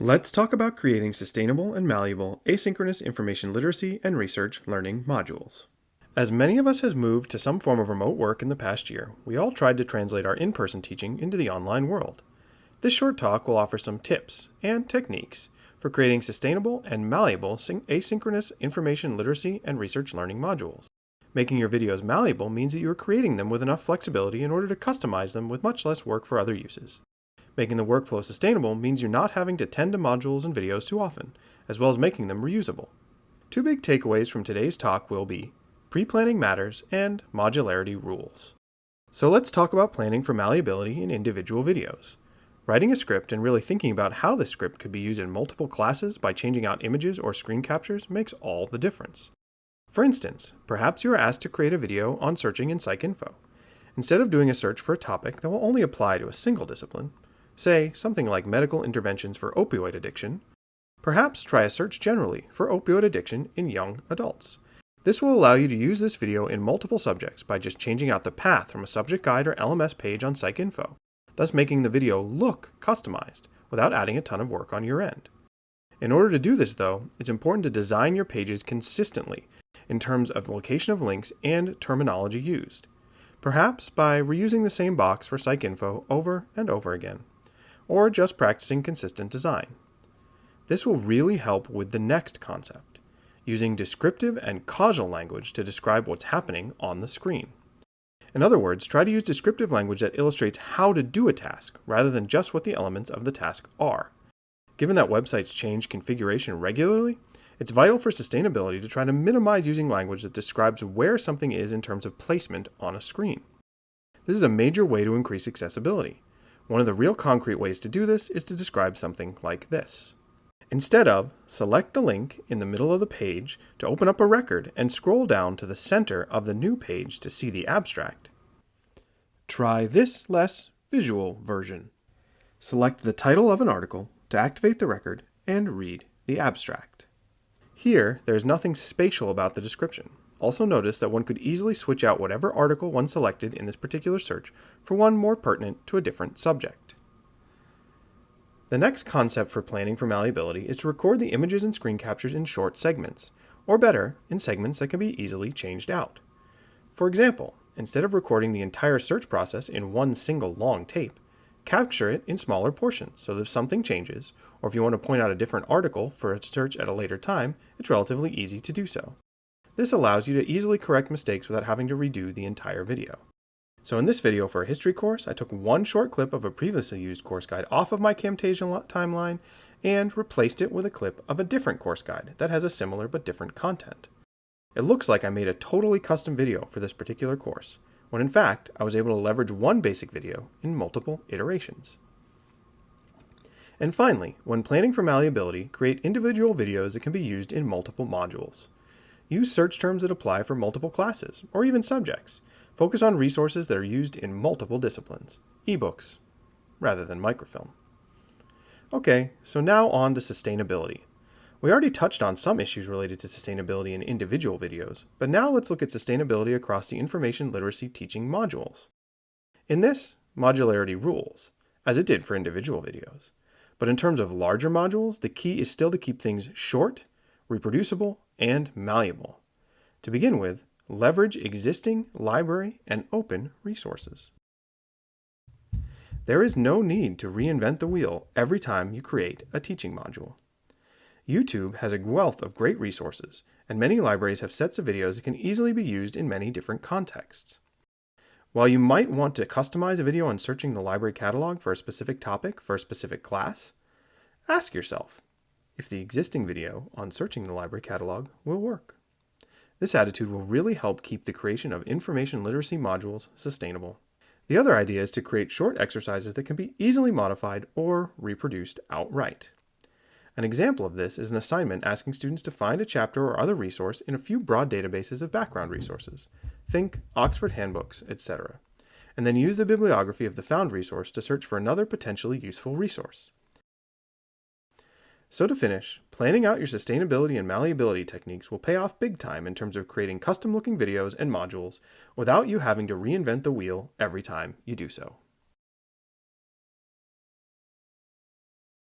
Let's talk about creating sustainable and malleable asynchronous information literacy and research learning modules. As many of us has moved to some form of remote work in the past year, we all tried to translate our in-person teaching into the online world. This short talk will offer some tips and techniques for creating sustainable and malleable asynchronous information literacy and research learning modules. Making your videos malleable means that you are creating them with enough flexibility in order to customize them with much less work for other uses. Making the workflow sustainable means you're not having to tend to modules and videos too often, as well as making them reusable. Two big takeaways from today's talk will be pre-planning matters and modularity rules. So let's talk about planning for malleability in individual videos. Writing a script and really thinking about how this script could be used in multiple classes by changing out images or screen captures makes all the difference. For instance, perhaps you are asked to create a video on searching in PsycInfo. Instead of doing a search for a topic that will only apply to a single discipline, say something like medical interventions for opioid addiction, perhaps try a search generally for opioid addiction in young adults. This will allow you to use this video in multiple subjects by just changing out the path from a subject guide or LMS page on PsycInfo, thus making the video look customized without adding a ton of work on your end. In order to do this though, it's important to design your pages consistently in terms of location of links and terminology used, perhaps by reusing the same box for PsycInfo over and over again or just practicing consistent design. This will really help with the next concept, using descriptive and causal language to describe what's happening on the screen. In other words, try to use descriptive language that illustrates how to do a task rather than just what the elements of the task are. Given that websites change configuration regularly, it's vital for sustainability to try to minimize using language that describes where something is in terms of placement on a screen. This is a major way to increase accessibility. One of the real concrete ways to do this is to describe something like this. Instead of, select the link in the middle of the page to open up a record and scroll down to the center of the new page to see the abstract. Try this less visual version. Select the title of an article to activate the record and read the abstract. Here, there is nothing spatial about the description. Also notice that one could easily switch out whatever article one selected in this particular search for one more pertinent to a different subject. The next concept for planning for malleability is to record the images and screen captures in short segments, or better, in segments that can be easily changed out. For example, instead of recording the entire search process in one single long tape, capture it in smaller portions so that if something changes, or if you want to point out a different article for a search at a later time, it's relatively easy to do so. This allows you to easily correct mistakes without having to redo the entire video. So in this video for a history course, I took one short clip of a previously used course guide off of my Camtasia timeline and replaced it with a clip of a different course guide that has a similar but different content. It looks like I made a totally custom video for this particular course, when in fact I was able to leverage one basic video in multiple iterations. And finally, when planning for malleability, create individual videos that can be used in multiple modules. Use search terms that apply for multiple classes, or even subjects. Focus on resources that are used in multiple disciplines, ebooks, rather than microfilm. Okay, so now on to sustainability. We already touched on some issues related to sustainability in individual videos, but now let's look at sustainability across the information literacy teaching modules. In this, modularity rules, as it did for individual videos. But in terms of larger modules, the key is still to keep things short, reproducible, and malleable. To begin with, leverage existing library and open resources. There is no need to reinvent the wheel every time you create a teaching module. YouTube has a wealth of great resources, and many libraries have sets of videos that can easily be used in many different contexts. While you might want to customize a video on searching the library catalog for a specific topic for a specific class, ask yourself, if the existing video on searching the library catalog will work. This attitude will really help keep the creation of information literacy modules sustainable. The other idea is to create short exercises that can be easily modified or reproduced outright. An example of this is an assignment asking students to find a chapter or other resource in a few broad databases of background resources. Think Oxford handbooks, etc. And then use the bibliography of the found resource to search for another potentially useful resource. So to finish, planning out your sustainability and malleability techniques will pay off big time in terms of creating custom looking videos and modules without you having to reinvent the wheel every time you do so.